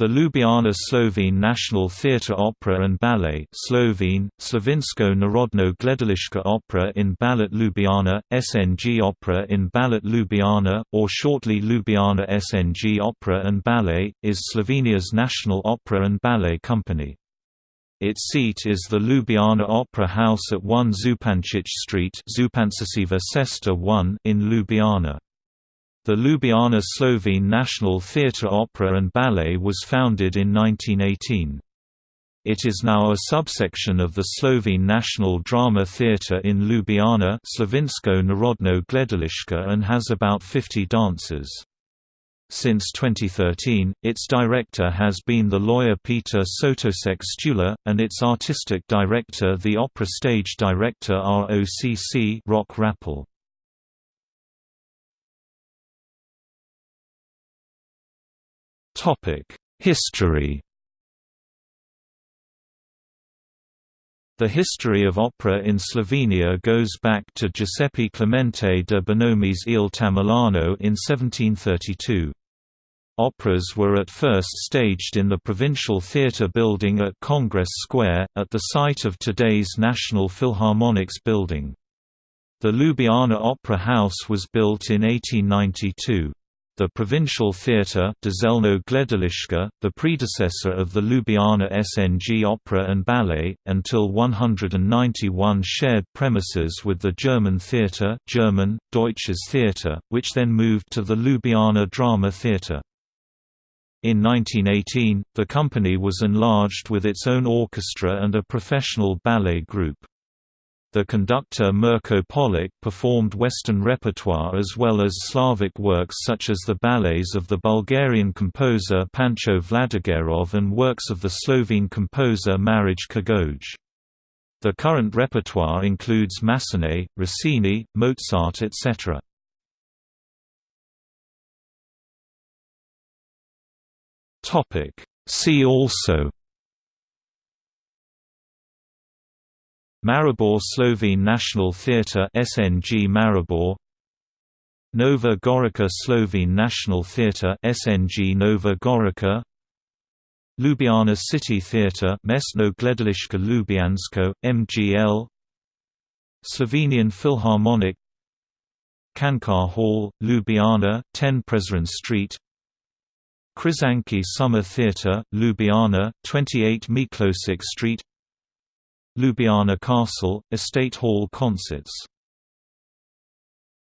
The Ljubljana Slovene National Theatre Opera and Ballet Slovene, Slovensko Narodno Gledališka Opera in Ballet Ljubljana, SNG Opera in Ballet Ljubljana, or shortly Ljubljana SNG Opera and Ballet, is Slovenia's national opera and ballet company. Its seat is the Ljubljana Opera House at 1 Zupančič Street Cesta 1 in Ljubljana. The Ljubljana Slovene National Theatre Opera and Ballet was founded in 1918. It is now a subsection of the Slovene National Drama Theatre in Ljubljana Slovensko Narodno Gledališče and has about 50 dancers. Since 2013, its director has been the lawyer Peter Sotošek Stula, and its artistic director the opera stage director ROCC Rok Rappl. History The history of opera in Slovenia goes back to Giuseppe Clemente de Bonomi's Il Tamerlano in 1732. Operas were at first staged in the Provincial Theatre building at Congress Square, at the site of today's National Philharmonics building. The Ljubljana Opera House was built in 1892. The Provincial Theatre the predecessor of the Ljubljana SNG Opera and Ballet, until 191 shared premises with the German Theatre German, Deutsches Theater, which then moved to the Ljubljana Drama Theatre. In 1918, the company was enlarged with its own orchestra and a professional ballet group. The conductor Mirko Polić performed Western repertoire as well as Slavic works such as the ballets of the Bulgarian composer Pancho Vladigerov and works of the Slovene composer Marij Kogoj. The current repertoire includes Massenet, Rossini, Mozart etc. See also Maribor Slovene National Theatre SNG Maribor. Nova Gorica Slovene National Theatre SNG Nova Gorica. Ljubljana City Theatre Mestno Gledališče Ljubljansko MGL Slovenian Philharmonic. Cankar Hall Ljubljana 10 Prešeren Street. Križanke Summer Theatre Ljubljana 28 Miklosic Street Ljubljana Castle, Estate Hall Concerts